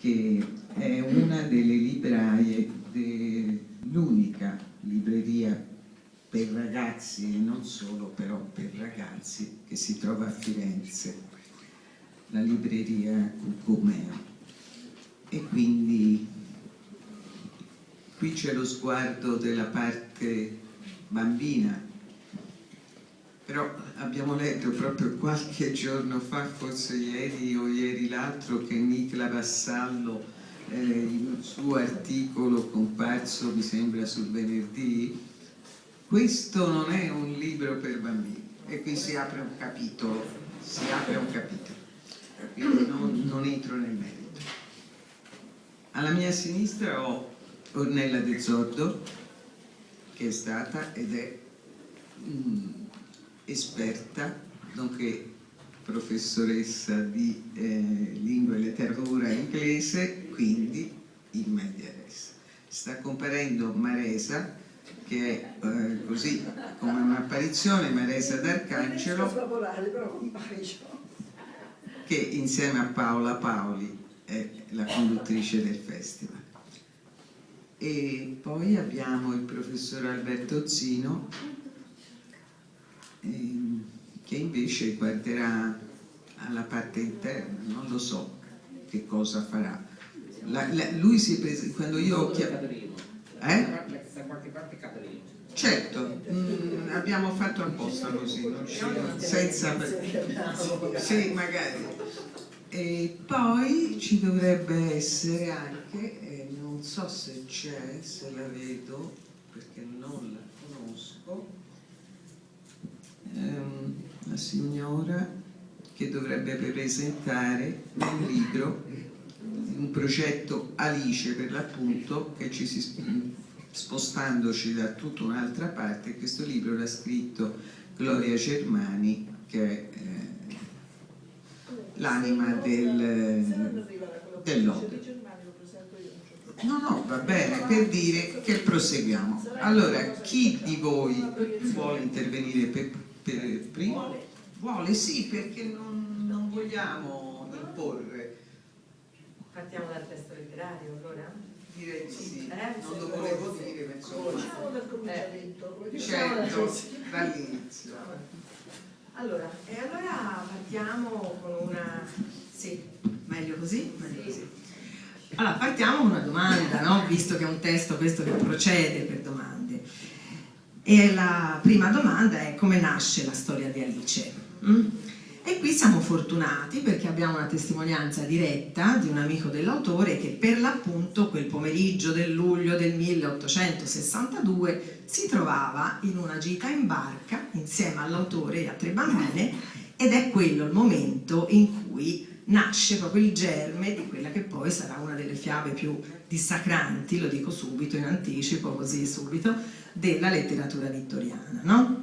che è una delle libraie, l'unica libreria per ragazzi e non solo, però per ragazzi, che si trova a Firenze, la libreria Cucumeo. E quindi qui c'è lo sguardo della parte bambina, però abbiamo letto proprio qualche giorno fa, forse ieri o ieri l'altro, che Nicla Vassallo eh, in un suo articolo comparso, mi sembra, sul venerdì, questo non è un libro per bambini e qui si apre un capitolo, si apre un capitolo, quindi non, non entro nel merito. Alla mia sinistra ho Ornella De Zoddo, che è stata ed è mm, esperta, nonché professoressa di eh, lingua e letteratura inglese, quindi in media res. Sta comparendo Maresa, che è eh, così come un'apparizione, Maresa d'Arcangelo, che insieme a Paola Paoli è la conduttrice del festival. E poi abbiamo il professor Alberto Zino, che invece guarderà alla parte interna, non lo so che cosa farà. La, la, lui si prese, quando io ho chiamato... Eh? Certo, mm, abbiamo fatto apposta così, non senza... Sì, magari. E poi ci dovrebbe essere anche, eh, non so se c'è, se la vedo, perché non la conosco, ehm, la signora che dovrebbe presentare un libro, un progetto Alice per l'appunto, che ci si spostandoci da tutta un'altra parte, questo libro l'ha scritto Gloria Germani, che è eh, l'anima del, dell'opera. No, no, va bene, per dire che proseguiamo. Allora, chi di voi vuole intervenire per, per primo? Vuole, sì, perché non, non vogliamo imporre. Partiamo dal testo letterario, allora? Direi di sì, eh? non lo volevo dire, ma insomma... Diciamo dal cominciamento. Eh, certo, dall'inizio. Allora, e allora partiamo con una... Sì, meglio così? Meglio sì. così. Allora, partiamo con una domanda, no? visto che è un testo questo che procede per domande. E la prima domanda è come nasce la storia di Alice? Mm? E qui siamo fortunati perché abbiamo una testimonianza diretta di un amico dell'autore che per l'appunto quel pomeriggio del luglio del 1862 si trovava in una gita in barca insieme all'autore e a tre bambine ed è quello il momento in cui nasce proprio il germe di quella che poi sarà una delle fiabe più dissacranti, lo dico subito, in anticipo, così subito, della letteratura vittoriana. No?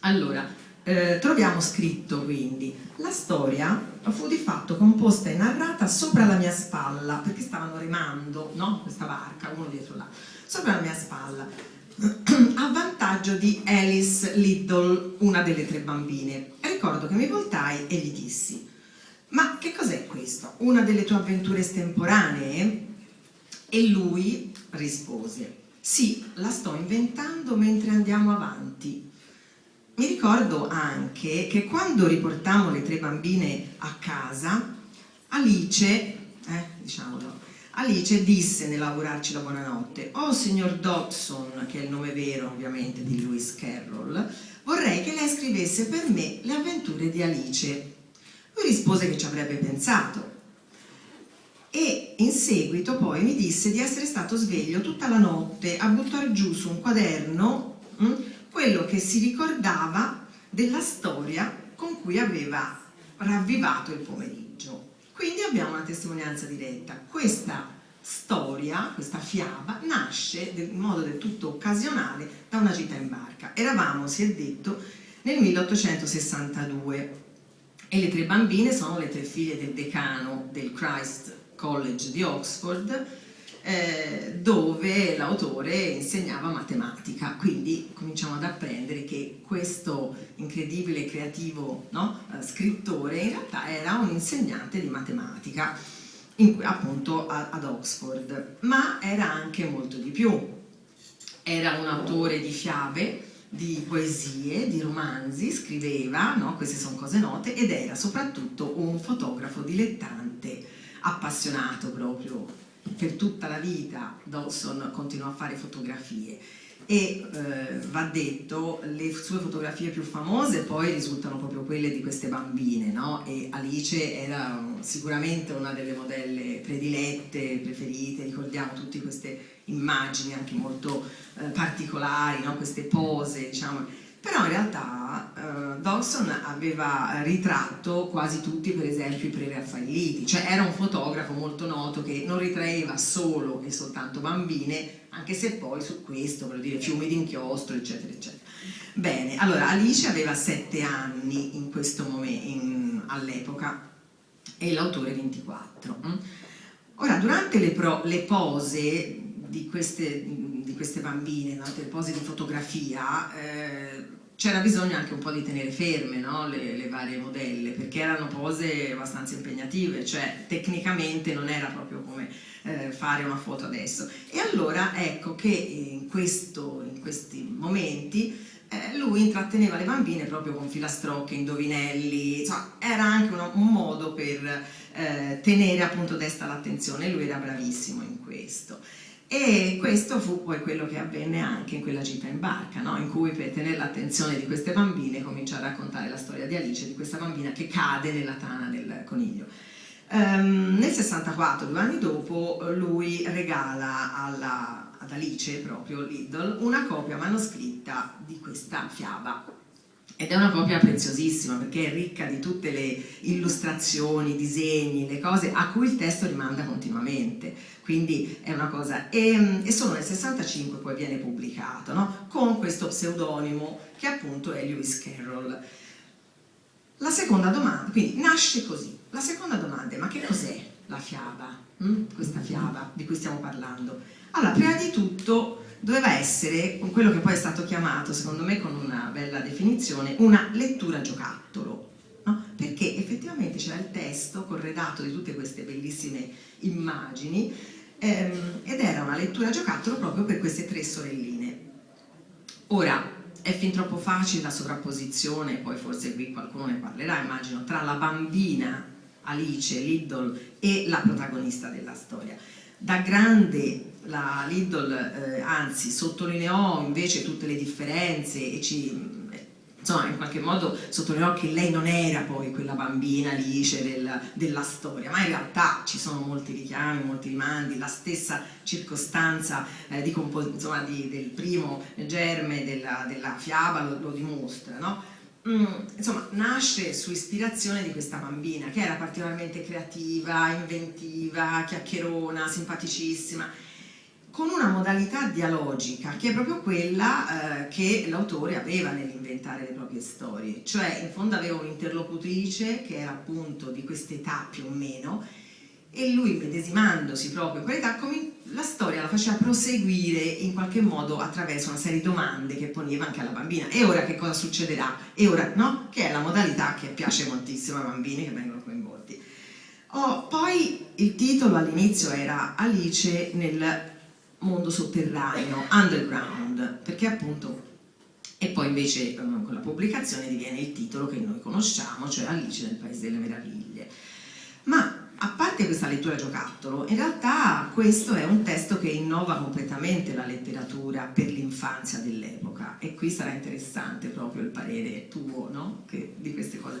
Allora, eh, troviamo scritto quindi la storia fu di fatto composta e narrata sopra la mia spalla perché stavano remando no? questa barca uno dietro l'altro sopra la mia spalla a vantaggio di Alice Liddell una delle tre bambine ricordo che mi voltai e gli dissi ma che cos'è questo? Una delle tue avventure estemporanee? E lui rispose, sì, la sto inventando mentre andiamo avanti. Mi ricordo anche che quando riportammo le tre bambine a casa, Alice, eh, diciamolo, Alice disse nell'augurarci la buonanotte, oh signor Dodson, che è il nome vero ovviamente di Lewis Carroll, vorrei che lei scrivesse per me le avventure di Alice lui rispose che ci avrebbe pensato e in seguito poi mi disse di essere stato sveglio tutta la notte a buttare giù su un quaderno mh, hm, quello che si ricordava della storia con cui aveva ravvivato il pomeriggio. Quindi abbiamo una testimonianza diretta. Questa storia, questa fiaba, nasce in modo del tutto occasionale da una gita in barca. Eravamo, si è detto, nel 1862 e le tre bambine sono le tre figlie del decano del Christ College di Oxford eh, dove l'autore insegnava matematica quindi cominciamo ad apprendere che questo incredibile creativo no, eh, scrittore in realtà era un insegnante di matematica in, appunto ad Oxford, ma era anche molto di più. Era un autore di fiabe, di poesie, di romanzi, scriveva, no? queste sono cose note, ed era soprattutto un fotografo dilettante, appassionato proprio per tutta la vita. Dawson continuò a fare fotografie e eh, va detto le sue fotografie più famose poi risultano proprio quelle di queste bambine no? e Alice era sicuramente una delle modelle predilette, preferite, ricordiamo tutte queste immagini anche molto eh, particolari, no? queste pose diciamo però in realtà eh, Dawson aveva ritratto quasi tutti per esempio i pre-raffaelliti, cioè era un fotografo molto noto che non ritraeva solo e soltanto bambine, anche se poi su questo, voglio dire, fiumi d'inchiostro, eccetera, eccetera. Bene, allora Alice aveva sette anni in questo momento, all'epoca, e l'autore 24. Mm? Ora, durante le, pro, le pose di queste, di queste bambine, no? le pose di fotografia, eh, c'era bisogno anche un po' di tenere ferme no? le, le, varie modelle, perché erano pose abbastanza impegnative, cioè tecnicamente non era proprio come eh, fare una foto adesso. E allora ecco che in, questo, in questi momenti eh, lui intratteneva le bambine proprio con filastrocche, indovinelli, insomma, era anche uno, un modo per eh, tenere appunto desta l'attenzione, lui era bravissimo in questo. E questo fu poi quello che avvenne anche in quella gita in barca, no? in cui per tenere l'attenzione di queste bambine comincia a raccontare la storia di Alice, di questa bambina che cade nella tana del coniglio. Um, nel 64, due anni dopo, lui regala alla, ad Alice, proprio Lidl, una copia manoscritta di questa fiaba ed è una copia preziosissima perché è ricca di tutte le illustrazioni, disegni, le cose a cui il testo rimanda continuamente, quindi è una cosa, e, e solo nel 65 poi viene pubblicato, no? con questo pseudonimo che appunto è Lewis Carroll. La seconda domanda, quindi nasce così, la seconda domanda è ma che cos'è la fiaba, hm? questa fiaba di cui stiamo parlando? Allora, prima di tutto doveva essere quello che poi è stato chiamato, secondo me con una bella definizione, una lettura giocattolo, no? perché effettivamente c'era il testo corredato di tutte queste bellissime immagini ehm, ed era una lettura giocattolo proprio per queste tre sorelline. Ora, è fin troppo facile la sovrapposizione, poi forse qui qualcuno ne parlerà, immagino, tra la bambina Alice, Liddle e la protagonista della storia. Da grande la Lidl eh, anzi sottolineò invece tutte le differenze e ci insomma in qualche modo sottolineò che lei non era poi quella bambina Alice del, della storia, ma in realtà ci sono molti richiami, molti rimandi, la stessa circostanza eh, di insomma, di, del primo germe della, della fiaba lo, lo dimostra, no? Mm, insomma, nasce su ispirazione di questa bambina che era particolarmente creativa, inventiva, chiacchierona, simpaticissima con una modalità dialogica che è proprio quella eh, che l'autore aveva nell'inventare le proprie storie, cioè in fondo aveva un'interlocutrice che era appunto di quest'età più o meno e lui medesimandosi proprio in quell'età la storia la faceva proseguire in qualche modo attraverso una serie di domande che poneva anche alla bambina e ora che cosa succederà? E ora no? Che è la modalità che piace moltissimo ai bambini che vengono coinvolti. Oh, poi il titolo all'inizio era Alice nel mondo sotterraneo, underground, perché appunto e poi invece con la pubblicazione diviene il titolo che noi conosciamo, cioè Alice nel Paese delle Meraviglie. Ma a parte questa lettura giocattolo, in realtà questo è un testo che innova completamente la letteratura per l'infanzia dell'epoca e qui sarà interessante proprio il parere tuo no? che, di queste cose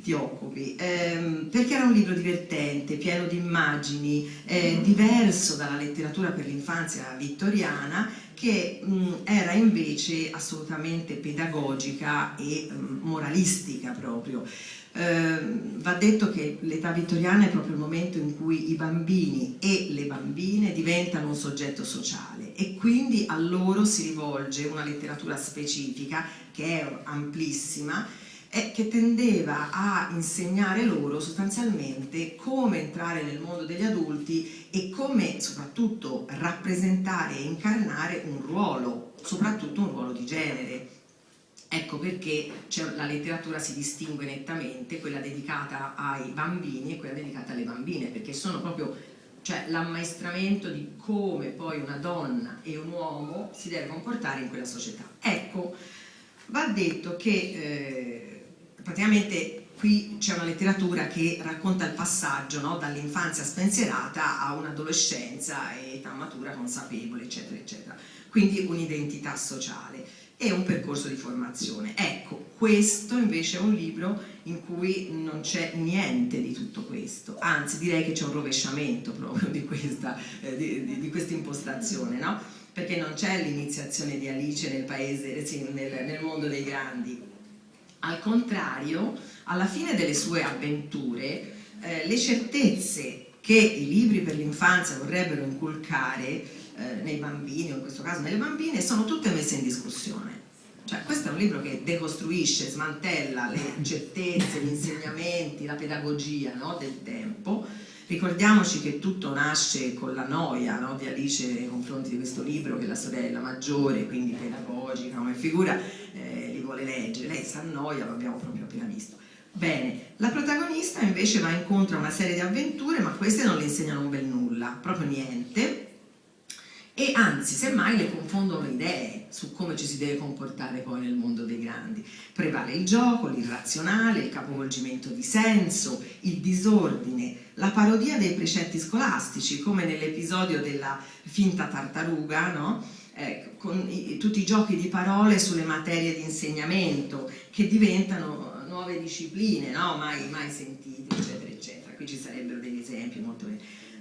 ti occupi, ehm, perché era un libro divertente, pieno di immagini, eh, diverso dalla letteratura per l'infanzia vittoriana, che mh, era invece assolutamente pedagogica e mh, moralistica proprio. Eh, va detto che l'età vittoriana è proprio il momento in cui i bambini e le bambine diventano un soggetto sociale e quindi a loro si rivolge una letteratura specifica che è amplissima è che tendeva a insegnare loro sostanzialmente come entrare nel mondo degli adulti e come soprattutto rappresentare e incarnare un ruolo, soprattutto un ruolo di genere. Ecco perché la letteratura si distingue nettamente, quella dedicata ai bambini e quella dedicata alle bambine, perché sono proprio cioè l'ammaestramento di come poi una donna e un uomo si deve comportare in quella società. Ecco, va detto che eh, praticamente qui c'è una letteratura che racconta il passaggio no? dall'infanzia spensierata a un'adolescenza e età matura consapevole, eccetera, eccetera. Quindi un'identità sociale e un percorso di formazione. Ecco, questo invece è un libro in cui non c'è niente di tutto questo, anzi direi che c'è un rovesciamento proprio di questa, eh, di, di, questa impostazione, no? perché non c'è l'iniziazione di Alice nel, paese, nel, nel mondo dei grandi. Al contrario, alla fine delle sue avventure, eh, le certezze che i libri per l'infanzia vorrebbero inculcare eh, nei bambini, o in questo caso nelle bambine, sono tutte messe in discussione. Cioè, questo è un libro che decostruisce, smantella le certezze, gli insegnamenti, la pedagogia no, del tempo. Ricordiamoci che tutto nasce con la noia no, di Alice nei confronti di questo libro che la sorella maggiore, quindi pedagogica come figura, eh, vuole leggere. Lei si annoia, lo abbiamo proprio appena visto. Bene, la protagonista invece va incontro a una serie di avventure, ma queste non le insegnano un bel nulla, proprio niente, e anzi, semmai le confondono idee su come ci si deve comportare poi nel mondo dei grandi. Prevale il gioco, l'irrazionale, il capovolgimento di senso, il disordine, la parodia dei precetti scolastici, come nell'episodio della finta tartaruga, no? Eh, con i, tutti i giochi di parole sulle materie di insegnamento che diventano nuove discipline, no? mai, mai sentite, eccetera, eccetera. Qui ci sarebbero degli esempi molto.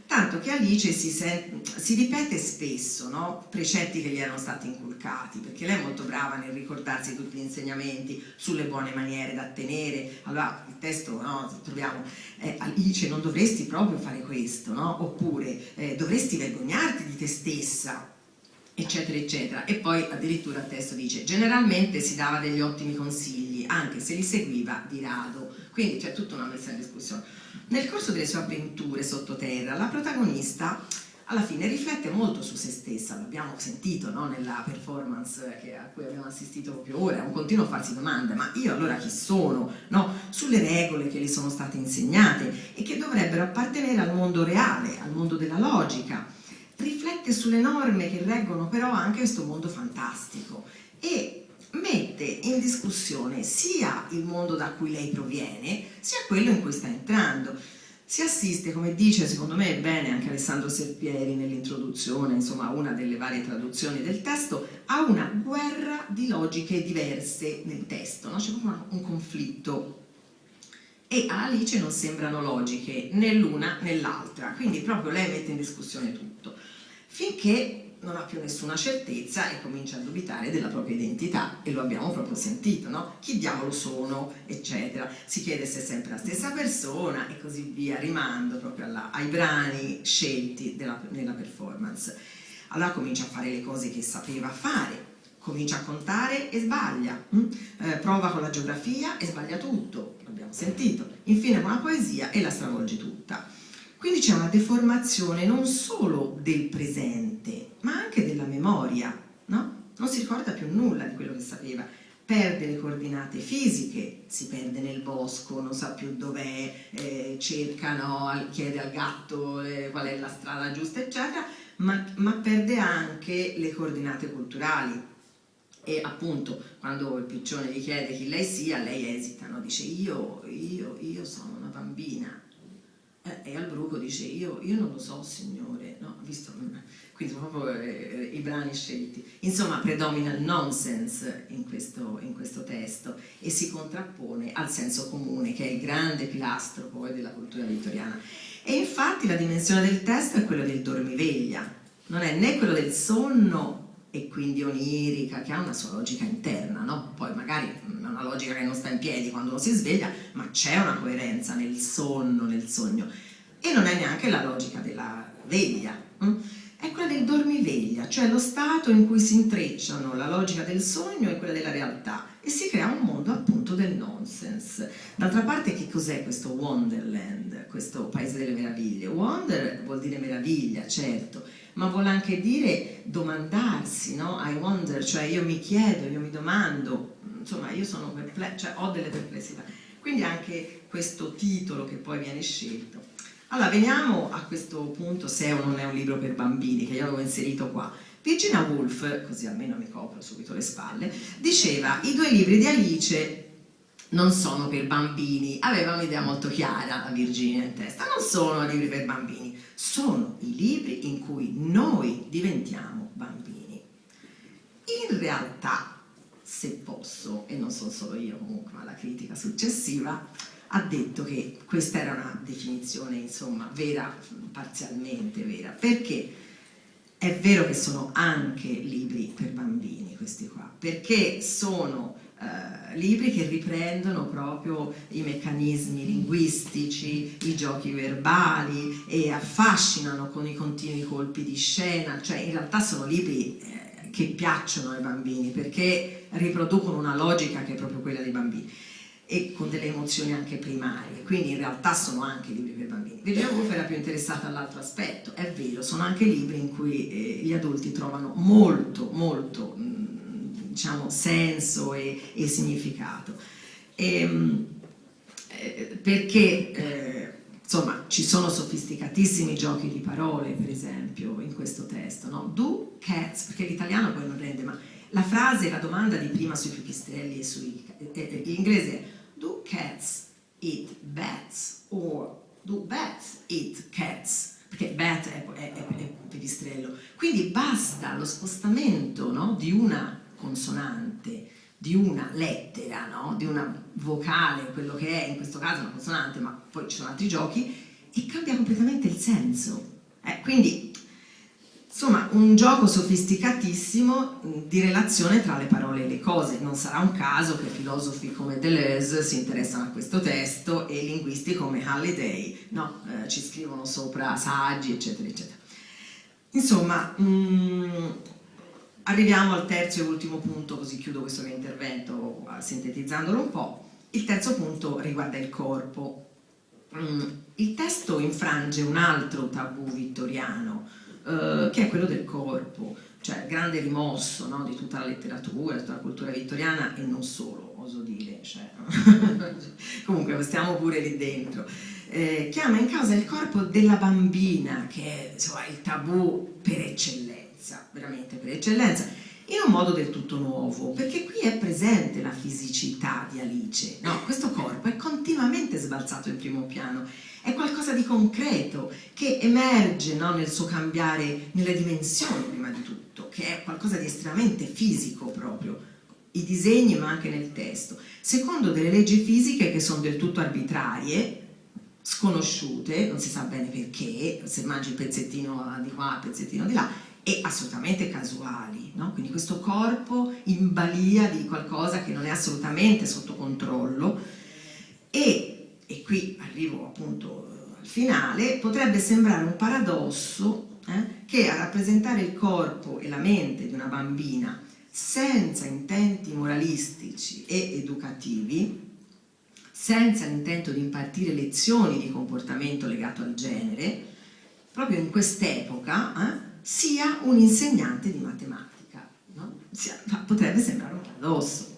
Tanto che Alice si, si ripete spesso no? precetti che gli erano stati inculcati, perché lei è molto brava nel ricordarsi tutti gli insegnamenti sulle buone maniere da tenere. Allora il testo no, troviamo, eh, Alice non dovresti proprio fare questo, no? oppure eh, dovresti vergognarti di te stessa, eccetera eccetera e poi addirittura il testo dice generalmente si dava degli ottimi consigli anche se li seguiva di rado quindi c'è tutta una messa in discussione nel corso delle sue avventure sottoterra la protagonista alla fine riflette molto su se stessa, l'abbiamo sentito no? nella performance che, a cui abbiamo assistito proprio ora, è un continuo farsi domande, ma io allora chi sono? No? Sulle regole che le sono state insegnate e che dovrebbero appartenere al mondo reale, al mondo della logica, riflette sulle norme che reggono però anche questo mondo fantastico e mette in discussione sia il mondo da cui lei proviene sia quello in cui sta entrando. Si assiste, come dice secondo me bene anche Alessandro Serpieri nell'introduzione, insomma una delle varie traduzioni del testo, a una guerra di logiche diverse nel testo, no? c'è proprio un conflitto. E a Alice non sembrano logiche né l'una né l'altra, quindi proprio lei mette in discussione tutto finché non ha più nessuna certezza e comincia a dubitare della propria identità e lo abbiamo proprio sentito, no? Chi diavolo sono, eccetera. Si chiede se è sempre la stessa persona e così via, rimando proprio alla, ai brani scelti della, nella performance. Allora comincia a fare le cose che sapeva fare, comincia a contare e sbaglia, hm? eh, prova con la geografia e sbaglia tutto, l'abbiamo sentito, infine con la poesia e la stravolge tutta quindi c'è una deformazione non solo del presente, ma anche della memoria, no? Non si ricorda più nulla di quello che sapeva, perde le coordinate fisiche, si perde nel bosco, non sa più dov'è, eh, cerca, no, chiede al gatto eh, qual è la strada giusta, eccetera, ma, ma perde anche le coordinate culturali, e appunto quando il piccione gli chiede chi lei sia, lei esita, no? dice io, io, io sono una bambina, eh, e al bruco dice io, io, non lo so signore, no? Visto, quindi sono proprio eh, i brani scelti. Insomma predomina il nonsense in questo, in questo, testo e si contrappone al senso comune che è il grande pilastro poi della cultura vittoriana. E infatti la dimensione del testo è quella del dormiveglia, non è né quello del sonno e quindi onirica, che ha una sua logica interna, no? poi magari è una logica che non sta in piedi quando uno si sveglia, ma c'è una coerenza nel sonno, nel sogno, e non è neanche la logica della veglia, hm? è quella del dormiveglia, cioè lo stato in cui si intrecciano la logica del sogno e quella della realtà, e si crea un mondo appunto del nonsense. D'altra parte che cos'è questo Wonderland, questo paese delle meraviglie? Wonder vuol dire meraviglia, certo, ma vuole anche dire domandarsi, no? I wonder, cioè io mi chiedo, io mi domando, insomma io sono perplessa, cioè ho delle perplessità. Quindi anche questo titolo che poi viene scelto. Allora veniamo a questo punto se o non è un libro per bambini, che io avevo inserito qua. Virginia Woolf, così almeno mi copro subito le spalle, diceva i due libri di Alice non sono per bambini, aveva un'idea molto chiara la Virginia in testa, non sono libri per bambini, sono i libri in cui noi diventiamo bambini. In realtà, se posso, e non sono solo io comunque, ma la critica successiva, ha detto che questa era una definizione, insomma, vera, parzialmente vera, perché? È vero che sono anche libri per bambini questi qua, perché sono eh, libri che riprendono proprio i meccanismi linguistici, i giochi verbali e affascinano con i continui colpi di scena, cioè in realtà sono libri eh, che piacciono ai bambini perché riproducono una logica che è proprio quella dei bambini e con delle emozioni anche primarie, quindi in realtà sono anche libri per bambini. Virginia Woolf era più interessata all'altro aspetto, è vero, sono anche libri in cui eh, gli adulti trovano molto, molto diciamo, senso e, e significato. E, ehm, eh, perché eh, insomma ci sono sofisticatissimi giochi di parole per esempio in questo testo, no? Do cats, perché l'italiano poi non rende, ma la frase, la domanda di prima sui pipistrelli e sui... Eh, eh, inglese è Do cats eat bats? or do bats eat cats? perché bat è, è, è, è pipistrello. Quindi basta lo spostamento no, di una consonante di una lettera, no? di una vocale, quello che è in questo caso una consonante, ma poi ci sono altri giochi, e cambia completamente il senso. Eh, quindi, insomma, un gioco sofisticatissimo di relazione tra le parole e le cose. Non sarà un caso che filosofi come Deleuze si interessano a questo testo e linguisti come Halliday no? eh, ci scrivono sopra saggi, eccetera, eccetera. Insomma, mh, mm, Arriviamo al terzo e ultimo punto, così chiudo questo mio intervento sintetizzandolo un po'. Il terzo punto riguarda il corpo. Mm, il testo infrange un altro tabù vittoriano, eh, che è quello del corpo, cioè grande rimosso no, di tutta la letteratura, di tutta la cultura vittoriana e non solo, oso dire, cioè, comunque stiamo pure lì dentro. Eh, chiama in causa il corpo della bambina, che è insomma, il tabù per eccellenza eccellenza, veramente per eccellenza, in un modo del tutto nuovo, perché qui è presente la fisicità di Alice, no? questo corpo è continuamente sbalzato in primo piano, è qualcosa di concreto che emerge no, nel suo cambiare nelle dimensioni prima di tutto, che è qualcosa di estremamente fisico proprio, i disegni ma anche nel testo, secondo delle leggi fisiche che sono del tutto arbitrarie, sconosciute, non si sa bene perché, se mangi il pezzettino di qua, il pezzettino di là, e assolutamente casuali, no? quindi questo corpo in balia di qualcosa che non è assolutamente sotto controllo e, e qui arrivo appunto al finale, potrebbe sembrare un paradosso eh, che a rappresentare il corpo e la mente di una bambina senza intenti moralistici e educativi, senza l'intento di impartire lezioni di comportamento legato al genere, proprio in quest'epoca eh, sia un insegnante di matematica. No? Potrebbe sembrare un paradosso,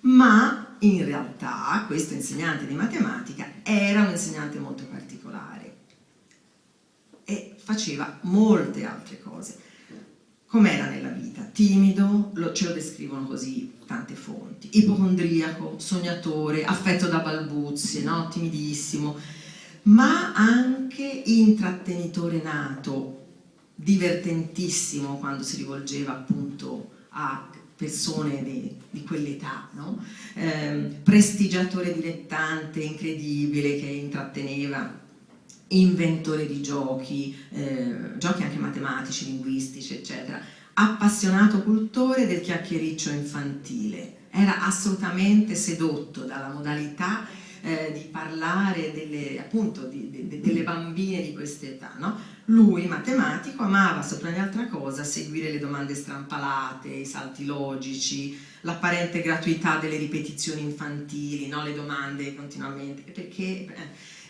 ma in realtà questo insegnante di matematica era un insegnante molto particolare e faceva molte altre cose. Com'era nella vita? Timido, lo, ce lo descrivono così tante fonti, ipocondriaco, sognatore, affetto da balbuzie, no? timidissimo, ma anche intrattenitore nato, divertentissimo quando si rivolgeva appunto a persone di, di quell'età, no? eh, prestigiatore dilettante, incredibile, che intratteneva, inventore di giochi, eh, giochi anche matematici, linguistici, eccetera, appassionato cultore del chiacchiericcio infantile, era assolutamente sedotto dalla modalità eh, di parlare delle, appunto, di, di, delle bambine di quest'età, no? Lui, matematico, amava sopra ogni altra cosa seguire le domande strampalate, i salti logici, l'apparente gratuità delle ripetizioni infantili, no? le domande continuamente, perché eh,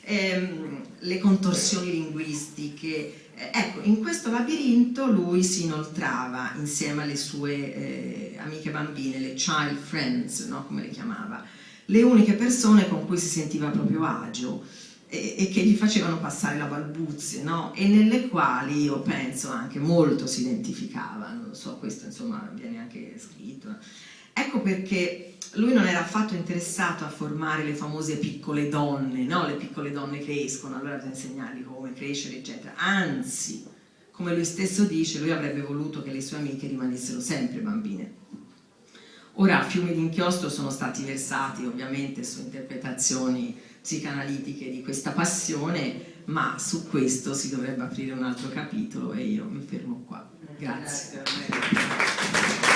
ehm, le contorsioni linguistiche. Eh, ecco, in questo labirinto lui si inoltrava insieme alle sue eh, amiche bambine, le child friends, no? come le chiamava, le uniche persone con cui si sentiva proprio agio e, e che gli facevano passare la balbuzie, no? e nelle quali io penso anche molto si identificava, non so, questo insomma viene anche scritto. Ecco perché lui non era affatto interessato a formare le famose piccole donne, no? le piccole donne crescono, allora bisogna insegnargli come crescere, eccetera. Anzi, come lui stesso dice, lui avrebbe voluto che le sue amiche rimanessero sempre bambine. Ora, fiumi di inchiostro sono stati versati ovviamente su interpretazioni psicanalitiche di questa passione, ma su questo si dovrebbe aprire un altro capitolo e io mi fermo qua. Grazie. Grazie